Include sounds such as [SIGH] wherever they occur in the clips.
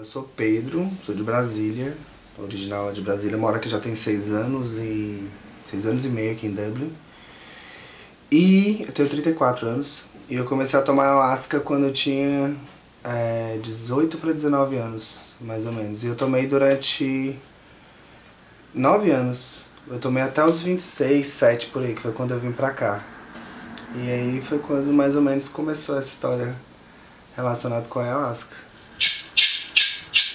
eu sou Pedro, sou de Brasília, original de Brasília, moro aqui já tem seis anos e. seis anos e meio aqui em Dublin. E eu tenho 34 anos e eu comecei a tomar ayahuasca quando eu tinha é, 18 para 19 anos, mais ou menos. E eu tomei durante 9 anos. Eu tomei até os 26, 7 por aí, que foi quando eu vim pra cá. E aí foi quando mais ou menos começou essa história relacionada com a ayahuasca.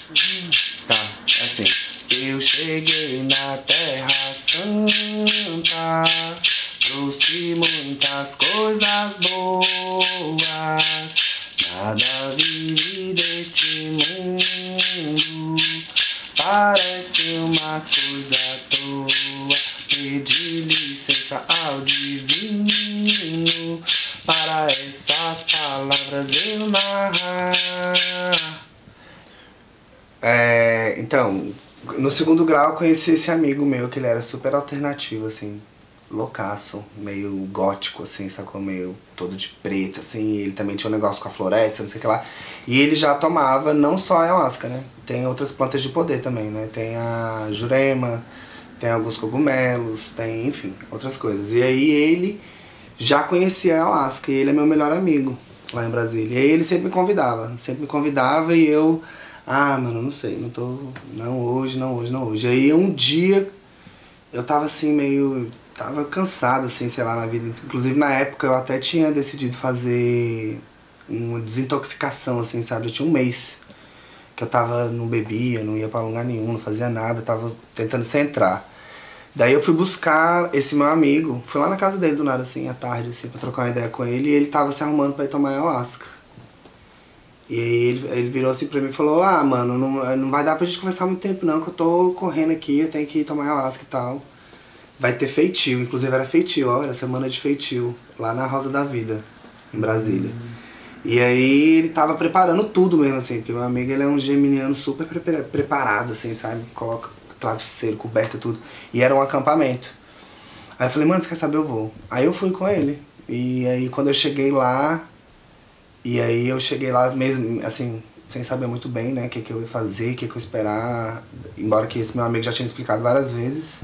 Tá, é assim. Eu cheguei na Terra Santa, trouxe muitas coisas boas. Nada vive deste mundo, parece uma coisa à toa. Pedi licença ao divino para essas palavras eu narrar. É, então, no segundo grau eu conheci esse amigo meu que ele era super alternativo, assim, loucaço, meio gótico, assim, sacou? Meio todo de preto, assim. Ele também tinha um negócio com a floresta, não sei o que lá. E ele já tomava não só ayahuasca, né? Tem outras plantas de poder também, né? Tem a jurema, tem alguns cogumelos, tem, enfim, outras coisas. E aí ele já conhecia a ayahuasca e ele é meu melhor amigo lá em Brasília. E aí ele sempre me convidava, sempre me convidava e eu, ah, mano, não sei, não tô, não hoje, não hoje, não hoje. Aí um dia eu tava assim meio tava cansado, assim, sei lá, na vida. Inclusive, na época, eu até tinha decidido fazer uma desintoxicação, assim, sabe? Eu tinha um mês que eu tava, não bebia, não ia pra lugar nenhum, não fazia nada, tava tentando centrar. Daí eu fui buscar esse meu amigo, fui lá na casa dele do nada, assim, à tarde, assim, pra trocar uma ideia com ele, e ele tava se arrumando pra ir tomar ayahuasca. E aí ele, ele virou assim pra mim e falou, ah, mano, não, não vai dar pra gente conversar muito tempo não, que eu tô correndo aqui, eu tenho que ir tomar ayahuasca e tal vai ter feitio, inclusive era feitio, ó, era semana de feitio, lá na Rosa da Vida, em Brasília. Uhum. E aí ele tava preparando tudo mesmo, assim, porque meu amigo ele é um geminiano super pre preparado, assim, sabe? Coloca travesseiro, coberta, tudo. E era um acampamento. Aí eu falei, mano, você quer saber? Eu vou. Aí eu fui com ele. E aí quando eu cheguei lá, e aí eu cheguei lá mesmo, assim, sem saber muito bem, né, o que, que eu ia fazer, o que, que eu ia esperar. Embora que esse meu amigo já tinha explicado várias vezes.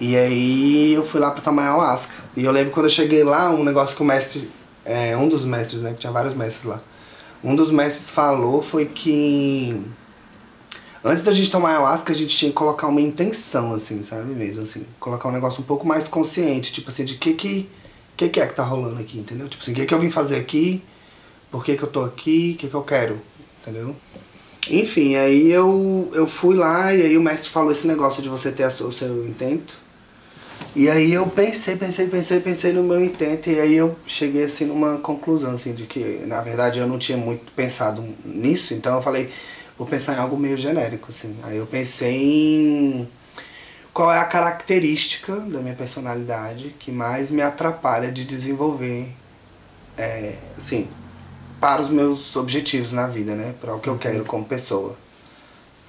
E aí eu fui lá pra tomar ayahuasca. E eu lembro quando eu cheguei lá, um negócio que o mestre, é, um dos mestres, né, que tinha vários mestres lá. Um dos mestres falou foi que antes da gente tomar ayahuasca, a gente tinha que colocar uma intenção, assim, sabe mesmo, assim. Colocar um negócio um pouco mais consciente, tipo assim, de que que, que, que é que tá rolando aqui, entendeu? Tipo assim, o que que eu vim fazer aqui, por que que eu tô aqui, o que que eu quero, entendeu? Enfim, aí eu, eu fui lá e aí o mestre falou esse negócio de você ter o seu intento e aí eu pensei, pensei, pensei, pensei no meu intento e aí eu cheguei assim numa conclusão assim de que na verdade eu não tinha muito pensado nisso, então eu falei, vou pensar em algo meio genérico assim. Aí eu pensei em qual é a característica da minha personalidade que mais me atrapalha de desenvolver é, assim, para os meus objetivos na vida, né? Para o que eu uhum. quero como pessoa.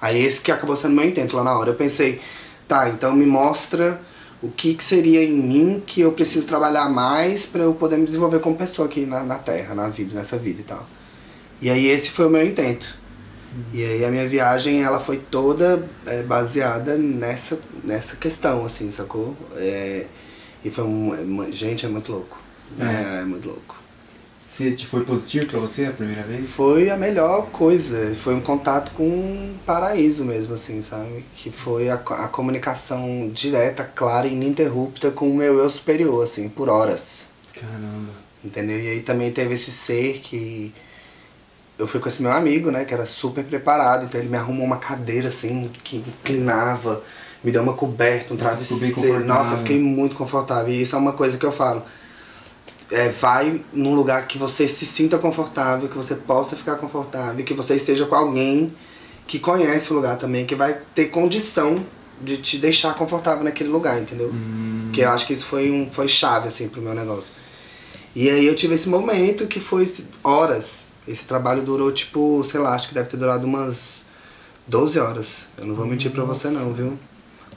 Aí esse que acabou sendo meu intento lá na hora. Eu pensei, tá, então me mostra o que, que seria em mim que eu preciso trabalhar mais para eu poder me desenvolver como pessoa aqui na, na Terra, na vida, nessa vida e tal. E aí esse foi o meu intento. Uhum. E aí a minha viagem ela foi toda é, baseada nessa, nessa questão, assim, sacou? É, e foi um, gente, é muito louco. É, é, é muito louco. Se foi positivo para você a primeira vez? Foi a melhor coisa. Foi um contato com um paraíso mesmo, assim, sabe? Que foi a, a comunicação direta, clara e ininterrupta com o meu eu superior, assim, por horas. Caramba. Entendeu? E aí também teve esse ser que. Eu fui com esse meu amigo, né? Que era super preparado. Então ele me arrumou uma cadeira, assim, que inclinava. Me deu uma coberta, um travesseiro. Nossa, eu fiquei muito confortável. E isso é uma coisa que eu falo é, vai num lugar que você se sinta confortável, que você possa ficar confortável, que você esteja com alguém que conhece o lugar também, que vai ter condição de te deixar confortável naquele lugar, entendeu? Hum. Que eu acho que isso foi, um, foi chave, assim, pro meu negócio. E aí eu tive esse momento que foi horas. Esse trabalho durou, tipo, sei lá, acho que deve ter durado umas 12 horas. Eu não vou mentir Nossa. pra você não, viu?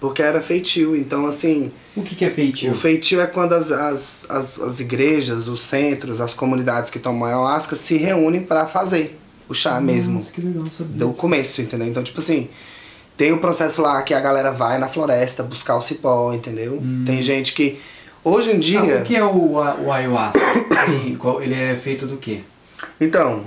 Porque era feitio. Então, assim. O que, que é feitio? O feitio é quando as, as, as, as igrejas, os centros, as comunidades que tomam ayahuasca se reúnem para fazer. o chá mesmo. Nossa, que legal saber. Do isso. começo, entendeu? Então, tipo assim, tem o processo lá que a galera vai na floresta buscar o cipó, entendeu? Tem gente que. Hoje em dia. Ah, o que é o, o ayahuasca? [COUGHS] Ele é feito do quê? Então,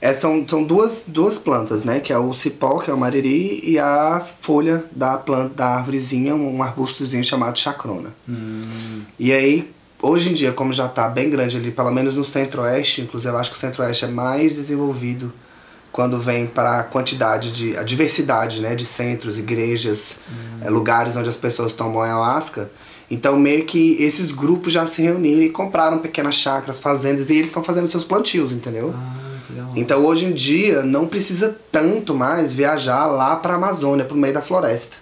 é, são, são duas, duas plantas, né? Que é o cipó, que é o mariri, e a folha da planta, da árvorezinha, um arbustozinho chamado chacrona. Hum, E aí, hoje em dia, como já tá bem grande ali, pelo menos no centro-oeste, inclusive eu acho que o centro-oeste é mais desenvolvido quando vem para a quantidade de a diversidade, né, de centros, igrejas, eh, lugares onde as pessoas tomam ayahuasca. Então, meio que esses grupos já se reuniram e compraram pequenas chácaras, fazendas, e eles estão fazendo seus plantios, entendeu? ah, Então hoje em dia não precisa tanto mais viajar lá para a Amazônia, pro meio da floresta.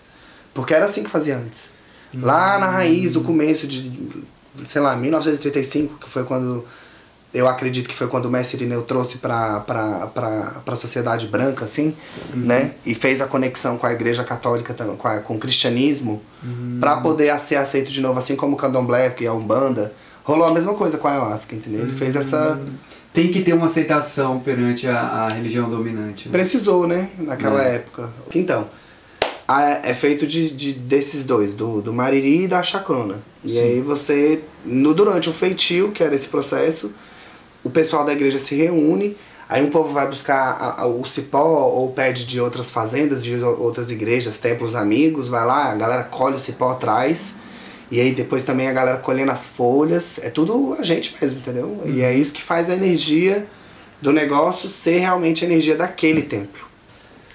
Porque era assim que fazia antes. Lá na raiz do começo de, sei lá, 1935, que foi quando eu acredito que foi quando o mestre Irineu trouxe para para a sociedade branca assim, né? E fez a conexão com a igreja católica com, a- com o cristianismo, para poder ser aceito de novo assim como o Candomblé, que é a Umbanda. Rolou a mesma coisa com a ayahuasca, entendeu? Ele fez essa Tem que ter uma aceitação perante a, a religião dominante. né? Precisou, né? Naquela É. época. Então, a- é feito de, de- desses dois, do, do mariri e da chacrona. E Sim. aí você, no, durante o feitio, que era esse processo, o pessoal da igreja se reúne, aí um povo vai buscar a- a- o cipó ou pede de outras fazendas, de outras igrejas, templos amigos, vai lá, a galera colhe o cipó atrás. E aí depois também a galera colhendo as folhas, é tudo a gente mesmo, entendeu? E é isso que faz a energia do negócio ser realmente a energia daquele templo.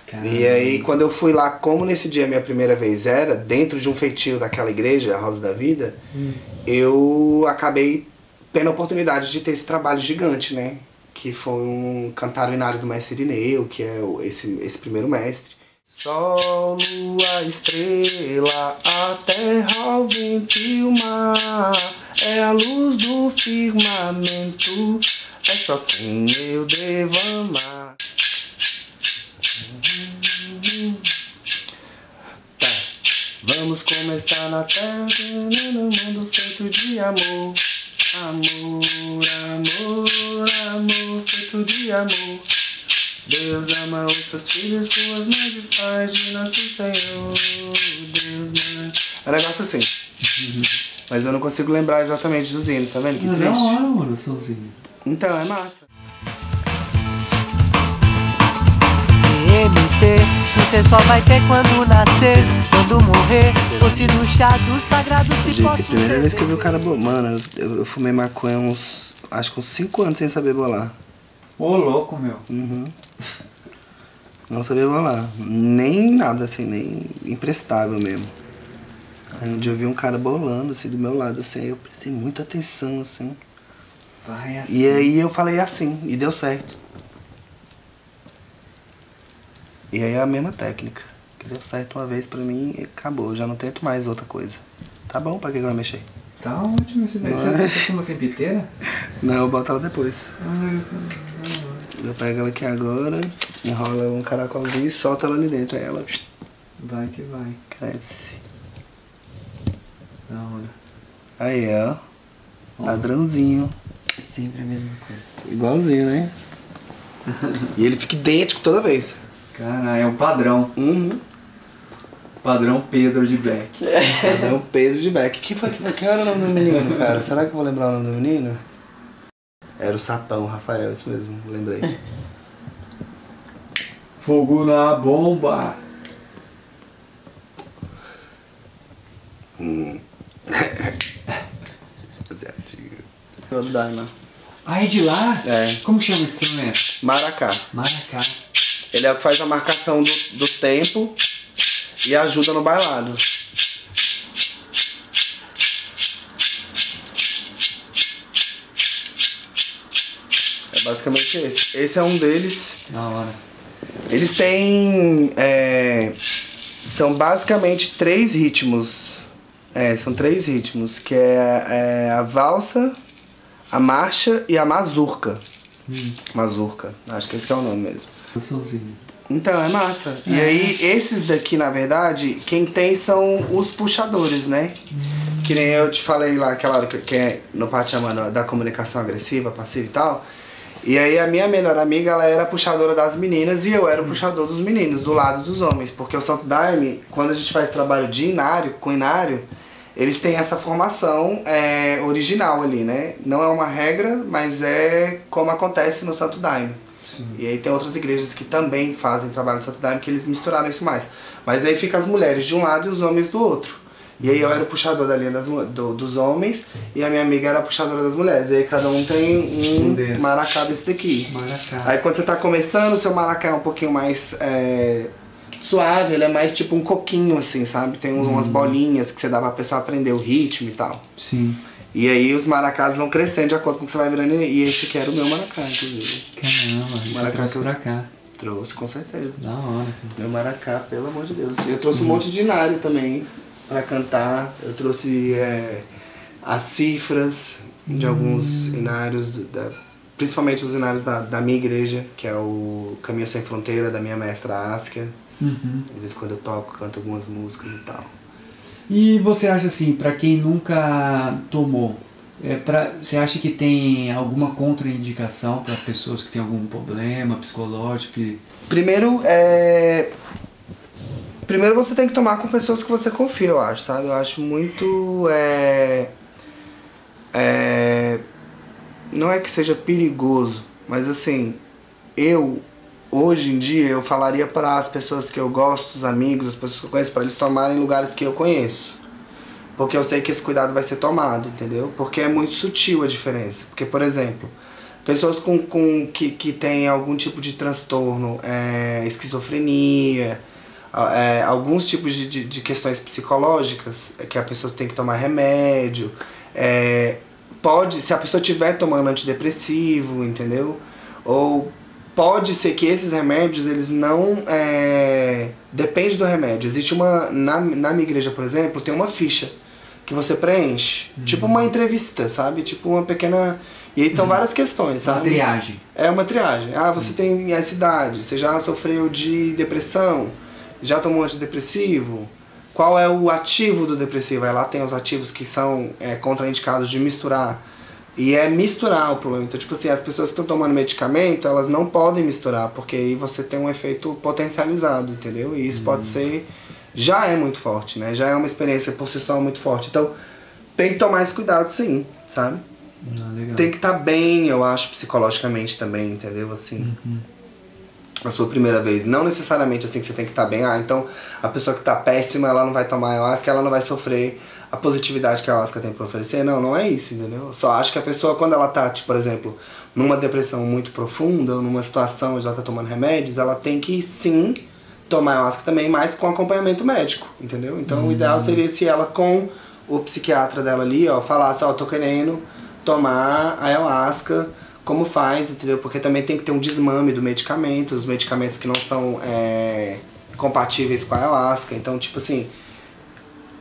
Caramba. E aí, quando eu fui lá, como nesse dia minha primeira vez era, dentro de um feitio daquela igreja, a Rosa da Vida, eu acabei tendo a oportunidade de ter esse trabalho gigante, né? Que foi um cantar inário do mestre Irineu, que é esse, esse primeiro mestre. Sol, lua, estrela, a terra, o vento e o mar É a luz do firmamento, é só quem eu devo amar Tá. Vamos começar na terra, no mundo feito de amor. Amor, amor, amor, feito de amor. Deus ama os seus filhos, suas mães e pais de nosso Senhor. Deus mãe. É um negócio assim. [LAUGHS] Mas eu não consigo lembrar exatamente dos hinos, tá vendo? Que Ah, da triste. hora, mano, sozinho. Então, é massa. Você só vai ter quando nascer, quando morrer, se no chá do sagrado se Gente, possa a primeira vez que eu vi o cara bolar. Mano, eu, eu fumei maconha uns. Acho que uns 5 anos sem saber bolar. Ô, louco, meu. Uhum. Não sabia bolar. Nem nada assim, nem imprestável mesmo. Aí um dia eu vi um cara bolando assim do meu lado, assim, aí eu prestei muita atenção, assim. Vai assim. E aí eu falei assim, e deu certo. E aí é a mesma técnica. Que deu certo uma vez pra mim e acabou. Eu já não tento mais outra coisa. Tá bom, pra que eu vou mexer? Tá ótimo esse daí. Você, você [LAUGHS] fuma sem piteira? Não, eu boto ela depois. Ah, eu... Eu pego ela aqui agora, enrola um caracolzinho e solta ela ali dentro. Aí ela Vai que vai. cresce. Da hora. Aí, ó. Padrãozinho. Sempre a mesma coisa. Igualzinho, né? [LAUGHS] e ele fica idêntico toda vez. Cara, é um padrão. Uhum. Padrão Pedro de Black. É o Pedro de Beck. Quem foi que quem era o nome do menino, cara? Será que eu vou lembrar o nome do menino? Era o Sapão, Rafael, isso mesmo, lembrei. [LAUGHS] Fogo na bomba. hum. Zétinho. O Daima. Ah, é de lá? É. Como chama o instrumento? Maracá. Maracá. Ele é o que faz a marcação do, do tempo e ajuda no bailado. Basicamente esse. Esse é um deles. Da hora. Eles têm. é, são basicamente três ritmos. É, são três ritmos, que é, é a valsa, a marcha e a mazurca. Mazurca, acho que esse é o nome mesmo. Sozinho. Então, é massa. E aí, esses daqui, na verdade, quem tem são os puxadores, né? Que nem eu te falei lá aquela hora que, que é no Pachamama da comunicação agressiva, passiva e tal. E aí a minha melhor amiga, ela era a puxadora das meninas e eu era o puxador dos meninos, do lado dos homens. Porque o Santo Daime, quando a gente faz trabalho de inário, com inário, eles têm essa formação é, original ali, né? Não é uma regra, mas é como acontece no Santo Daime. Sim. E aí tem outras igrejas que também fazem trabalho de Santo Daime que eles misturaram isso mais. Mas aí fica as mulheres de um lado e os homens do outro. E aí eu era o puxador da linha das, do- dos homens e a minha amiga era puxadora das mulheres. E aí cada um tem um desses. maracá desse daqui. Maracá. Aí quando você tá começando, o seu maracá é um pouquinho mais é, suave, ele é mais tipo um coquinho assim, sabe? Tem uns- umas bolinhas que você dá pra pessoa aprender o ritmo e tal. Sim. E aí os maracás vão crescendo de acordo com o que você vai virando. E esse aqui era o meu maracá, inclusive. Caramba, Maracá trouxe cá. Trouxe, com certeza. Da hora. Meu maracá, pelo amor de Deus. Eu trouxe um monte de inário também pra cantar. Eu trouxe é, as cifras de alguns inários, do- da, principalmente os inários da, da minha igreja, que é o Caminho Sem Fronteira, da minha mestra Askia. Uhum. De vez em quando eu toco, canto algumas músicas e tal. E você acha assim, pra quem nunca tomou, é pra, você acha que tem alguma contraindicação para pessoas que têm algum problema psicológico? Que... Primeiro, é. Primeiro você tem que tomar com pessoas que você confia, eu acho, sabe? Eu acho muito. É... É... Não é que seja perigoso, mas assim, eu, hoje em dia, eu falaria para as pessoas que eu gosto, os amigos, as pessoas que eu conheço, para eles tomarem em lugares que eu conheço. Porque eu sei que esse cuidado vai ser tomado, entendeu? Porque é muito sutil a diferença. Porque, por exemplo, pessoas com, com que, que têm algum tipo de transtorno, é, esquizofrenia, é, alguns tipos de, de, de questões psicológicas, é, que a pessoa tem que tomar remédio, é, pode, se a pessoa estiver tomando antidepressivo, entendeu? Ou pode ser que esses remédios, eles não... É, depende do remédio. Existe uma... Na, na minha igreja, por exemplo, tem uma ficha que você preenche. Tipo uma entrevista, sabe? Tipo uma pequena... E aí estão várias questões, Uma sabe? triagem. É uma triagem. Ah, você tem essa idade, você já sofreu de depressão, já tomou antidepressivo. Qual é o ativo do depressivo? Aí lá tem os ativos que são é, contraindicados de misturar. E é misturar o problema. Então, tipo assim, as pessoas que estão tomando medicamento, elas não podem misturar, porque aí você tem um efeito potencializado, entendeu? E isso pode ser. Já é muito forte, né? Já é uma experiência por si só muito forte. Então, tem que tomar esse cuidado, sim, sabe? Ah. Tem que estar bem, eu acho, psicologicamente também, entendeu? Assim, a sua primeira vez. Não necessariamente assim que você tem que estar bem. Ah, então a pessoa que está péssima, ela não vai tomar ayahuasca, ela não vai sofrer a positividade que a ayahuasca tem para oferecer. Não, não é isso, entendeu? Eu só acho que a pessoa, quando ela tá, tipo, por exemplo, numa depressão muito profunda, ou numa situação onde ela tá tomando remédios, ela tem que sim tomar ayahuasca também, mas com acompanhamento médico, entendeu? Então o ideal seria se ela com o psiquiatra dela ali, ó, falasse, ó, tô querendo tomar ayahuasca, como faz, entendeu? Porque também tem que ter um desmame do medicamento, os medicamentos que não são é, compatíveis com a ayahuasca. Então, tipo assim,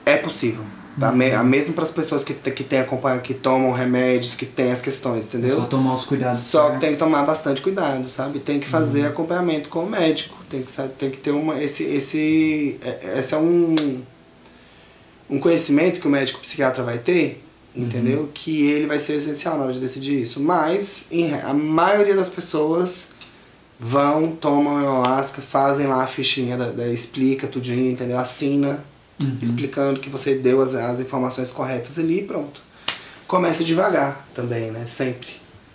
é possível. Me- Mesmo para as pessoas que, que tem acompanha, que tomam remédios, que tem as questões, entendeu? Só tomar os cuidados Só que tem que tomar bastante cuidado, sabe? Tem que fazer acompanhamento com o médico. Tem que, sa- tem que ter uma. Esse, esse, é- esse é um, um conhecimento que o médico psiquiatra vai ter, entendeu? Que ele vai ser essencial na hora de decidir isso. Mas em a maioria das pessoas vão, tomam ayahuasca, fazem lá a fichinha, da, da- explica tudinho, entendeu? Assina, explicando que você deu as, as informações corretas ali e pronto. Começa devagar também, né? Sempre.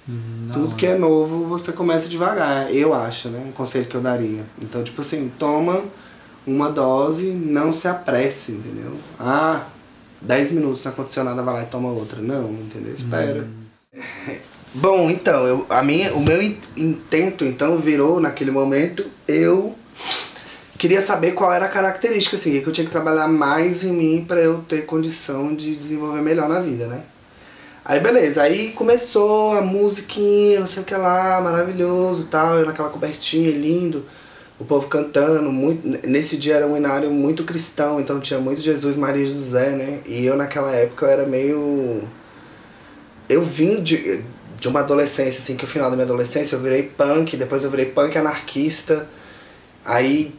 Hum, da Tudo que é novo, você começa devagar, eu acho, né? Um conselho que eu daria. Então, tipo assim, toma uma dose, não se apresse, entendeu? Ah, 10 minutos, não aconteceu nada, vai lá e toma outra. Não, entendeu? Espera. [LAUGHS] Bom, então, eu, a minha, o meu in- intento, então, virou, naquele momento, eu queria saber qual era a característica, assim, que eu tinha que trabalhar mais em mim para eu ter condição de desenvolver melhor na vida, né? Aí beleza, aí começou a musiquinha, não sei o que lá, maravilhoso e tal, eu naquela cobertinha lindo, o povo cantando, muito, nesse dia era um inário muito cristão, então tinha muito Jesus, Maria e José, né? E eu naquela época eu era meio. Eu vim de, de uma adolescência, assim, que no final da minha adolescência eu virei punk, depois eu virei punk anarquista, aí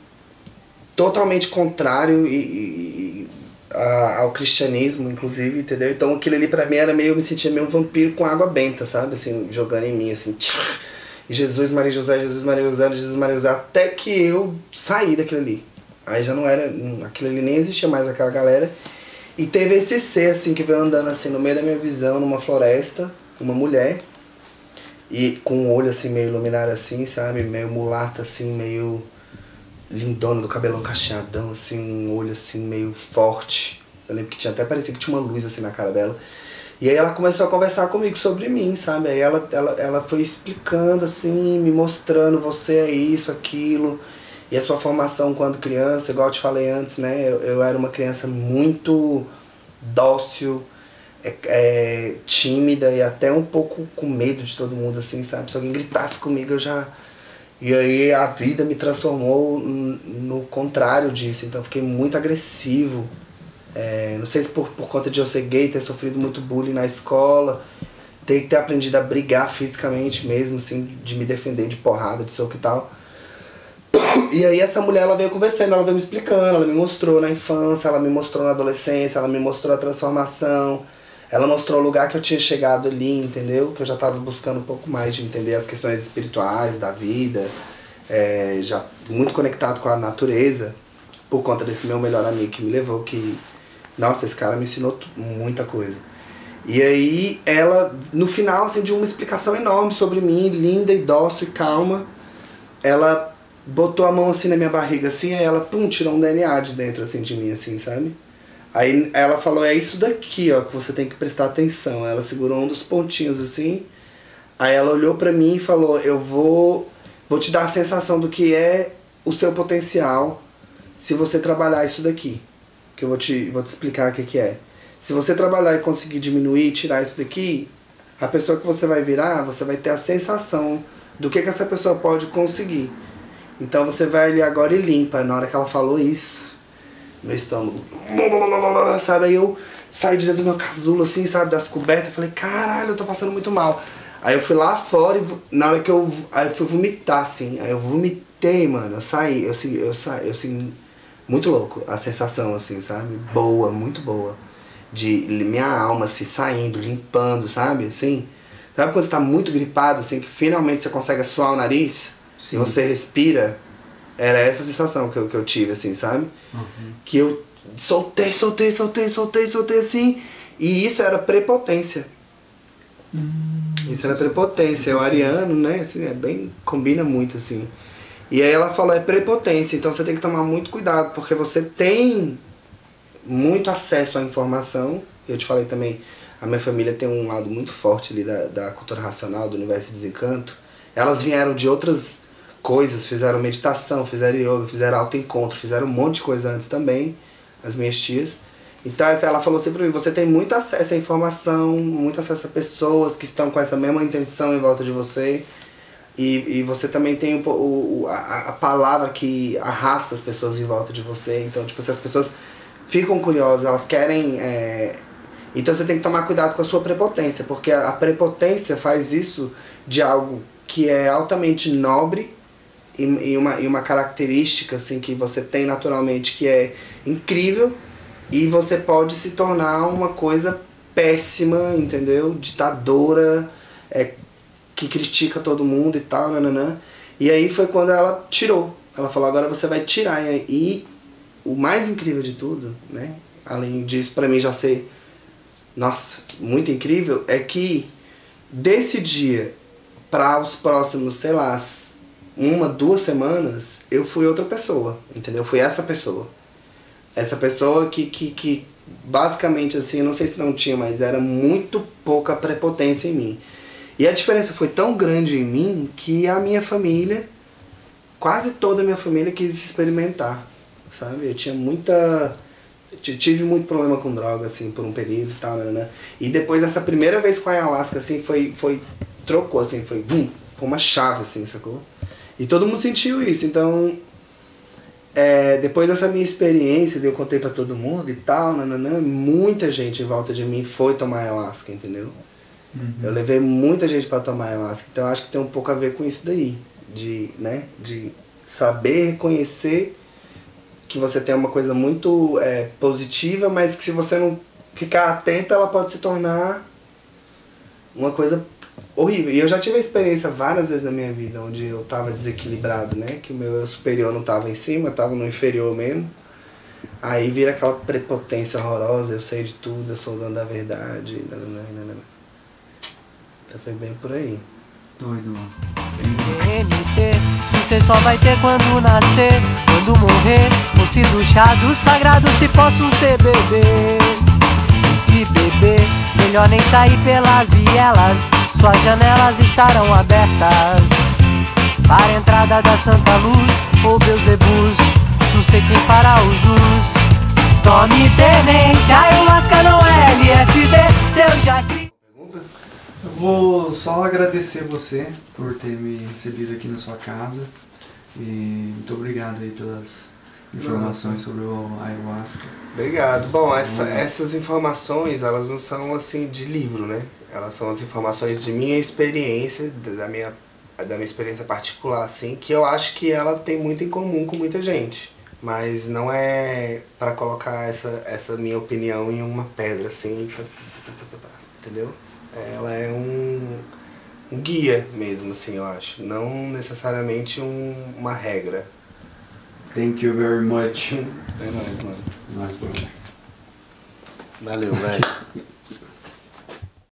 totalmente contrário e, e- a- ao cristianismo, inclusive, entendeu? Então aquilo ali pra mim era meio, eu me sentia meio um vampiro com água benta, sabe? Assim, jogando em mim, assim. E Jesus, Maria José, Jesus, Maria José, Jesus, Maria José, até que eu saí daquilo ali. Aí já não era, aquilo ali nem existia mais aquela galera. E teve esse ser, assim, que veio andando assim no meio da minha visão, numa floresta, uma mulher. E com um olho assim, meio iluminado assim, sabe? Meio mulata, assim, meio lindona, do cabelão cacheadão, assim, um olho assim, meio forte. Eu lembro que tinha até parecia que tinha uma luz assim na cara dela. E aí ela começou a conversar comigo sobre mim, sabe? Aí ela, ela, ela foi explicando assim, me mostrando, você é isso, aquilo. E a sua formação quando criança, igual eu te falei antes, né? Eu, eu era uma criança muito dócil, é, é, tímida e até um pouco com medo de todo mundo, assim, sabe? Se alguém gritasse comigo, eu já. E aí a vida me transformou no contrário disso, então fiquei muito agressivo. É, não sei se por, por conta de eu ser gay, ter sofrido muito bullying na escola, ter ter aprendido a brigar fisicamente mesmo, assim, de me defender de porrada, de soco e tal. E aí essa mulher ela veio conversando, ela veio me explicando, ela me mostrou na infância, ela me mostrou na adolescência, ela me mostrou a transformação, ela mostrou o lugar que eu tinha chegado ali, entendeu? Que eu já estava buscando um pouco mais de entender as questões espirituais da vida, é, já muito conectado com a natureza, por conta desse meu melhor amigo que me levou, que, nossa, esse cara me ensinou muita coisa. E aí ela, no final, assim, de uma explicação enorme sobre mim, linda e dócil e calma, ela botou a mão assim na minha barriga, assim, aí ela, pum, tirou um DNA de dentro, assim, de mim, assim, sabe? Aí ela falou, é isso daqui, ó, que você tem que prestar atenção. Ela segurou um dos pontinhos, assim, aí ela olhou pra mim e falou, eu vou, vou te dar a sensação do que é o seu potencial se você trabalhar isso daqui. Que eu vou te, vou te explicar o que, que é. Se você trabalhar e conseguir diminuir, tirar isso daqui, a pessoa que você vai virar, você vai ter a sensação do que, que essa pessoa pode conseguir. Então você vai ali agora e limpa. Na hora que ela falou isso, meu estômago. [LAUGHS] Sabe? Aí eu saí de dentro do meu casulo, assim, sabe? Das cobertas. Falei, caralho, eu tô passando muito mal. Aí eu fui lá fora e na hora que eu. Aí eu fui vomitar, assim. Aí eu vomitei, mano. Eu saí, eu, eu, eu saí, eu assim. Muito louco a sensação, assim, sabe? Boa, muito boa. De minha alma se assim, saindo, limpando, sabe? Assim. Sabe quando você tá muito gripado, assim, que finalmente você consegue suar o nariz? Sim. E você respira, era essa sensação que eu, que eu tive, assim, sabe? Uhum. Que eu soltei, soltei, soltei, soltei, soltei, assim. E isso era prepotência. Hum, isso era prepotência. É o ariano, né? Assim, é bem. combina muito, assim. E aí ela falou, é prepotência, então você tem que tomar muito cuidado, porque você tem muito acesso à informação. Eu te falei também, a minha família tem um lado muito forte ali da, da cultura racional, do universo de desencanto. Elas vieram de outras coisas, fizeram meditação, fizeram yoga, fizeram autoencontro, fizeram um monte de coisa antes também, as minhas tias. Então ela falou sempre pra mim, você tem muito acesso à informação, muito acesso a pessoas que estão com essa mesma intenção em volta de você. E, e você também tem o, o, a, a palavra que arrasta as pessoas em volta de você. Então, tipo, se as pessoas ficam curiosas, elas querem. É... Então você tem que tomar cuidado com a sua prepotência, porque a, a prepotência faz isso de algo que é altamente nobre e, e, uma, e uma característica assim que você tem naturalmente que é incrível e você pode se tornar uma coisa péssima, entendeu? Ditadora, é, que critica todo mundo e tal, nananã. E aí foi quando ela tirou. Ela falou, agora você vai tirar. E o mais incrível de tudo, né? Além disso, para mim já ser, nossa, muito incrível, é que desse dia para os próximos, sei lá, uma, duas semanas, eu fui outra pessoa, entendeu? Eu fui essa pessoa. Essa pessoa que, que, que basicamente assim, eu não sei se não tinha, mas era muito pouca prepotência em mim. E a diferença foi tão grande em mim que a minha família, quase toda a minha família quis experimentar, sabe? Eu tinha muita tive muito problema com droga assim por um período e tal, né, né? E depois dessa primeira vez com a ayahuasca assim foi foi trocou assim, foi vum, foi uma chave assim, sacou? E todo mundo sentiu isso, então é, depois dessa minha experiência, eu contei para todo mundo e tal, nananã, muita gente em volta de mim foi tomar ayahuasca, entendeu? Uhum. Eu levei muita gente para tomar ayahuasca, então acho que tem um pouco a ver com isso daí, de, né, de saber reconhecer que você tem uma coisa muito é, positiva, mas que se você não ficar atento, ela pode se tornar uma coisa horrível. E eu já tive a experiência várias vezes na minha vida onde eu tava desequilibrado, né? Que o meu eu superior não tava em cima, tava no inferior mesmo. Aí vira aquela prepotência horrorosa, eu sei de tudo, eu sou o dono da verdade. Então foi bem por aí. Doido. TNT, você só vai ter quando nascer, quando morrer, ou se duchar do sagrado se posso ser bebê. E se beber, melhor nem sair pelas vielas, suas janelas estarão abertas. Para a entrada da Santa Luz, ou Beelzebus, não sei quem fará o jus. Tome tenência, ayahuasca não é LSD, seu já vou só agradecer você por ter me recebido aqui na sua casa. E muito obrigado aí pelas informações sobre o ayahuasca. Obrigado. Bom, essa- essas informações, elas não são assim de livro, né? Elas são as informações de minha experiência, da minha, da minha experiência particular, assim, que eu acho que ela tem muito em comum com muita gente. Mas não é para colocar essa, essa minha opinião em uma pedra, assim, pra- entendeu? Ela é um, um guia mesmo, assim, eu acho. Não necessariamente um, uma regra. Thank you very much. É nóis, mano. Nós, brother. Valeu, velho. [LAUGHS]